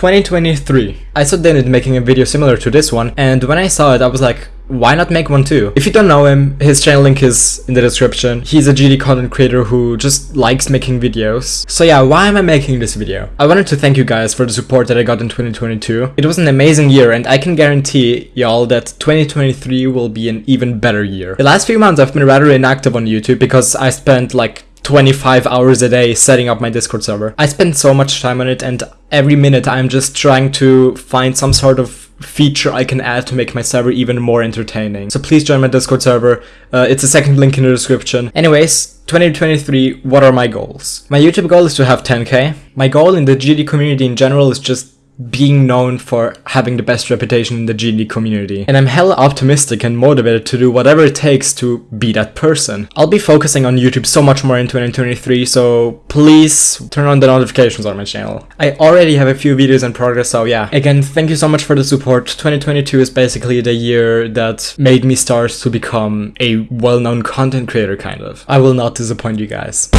2023. I saw started making a video similar to this one, and when I saw it, I was like, why not make one too? If you don't know him, his channel link is in the description. He's a GD content creator who just likes making videos. So yeah, why am I making this video? I wanted to thank you guys for the support that I got in 2022. It was an amazing year and I can guarantee y'all that 2023 will be an even better year. The last few months I've been rather inactive on YouTube because I spent like 25 hours a day setting up my Discord server. I spend so much time on it and every minute I'm just trying to find some sort of feature I can add to make my server even more entertaining. So please join my Discord server. Uh, it's the second link in the description. Anyways, 2023, what are my goals? My YouTube goal is to have 10k. My goal in the GD community in general is just being known for having the best reputation in the GD community. And I'm hella optimistic and motivated to do whatever it takes to be that person. I'll be focusing on YouTube so much more in 2023, so please turn on the notifications on my channel. I already have a few videos in progress, so yeah. Again, thank you so much for the support. 2022 is basically the year that made me start to become a well-known content creator, kind of. I will not disappoint you guys.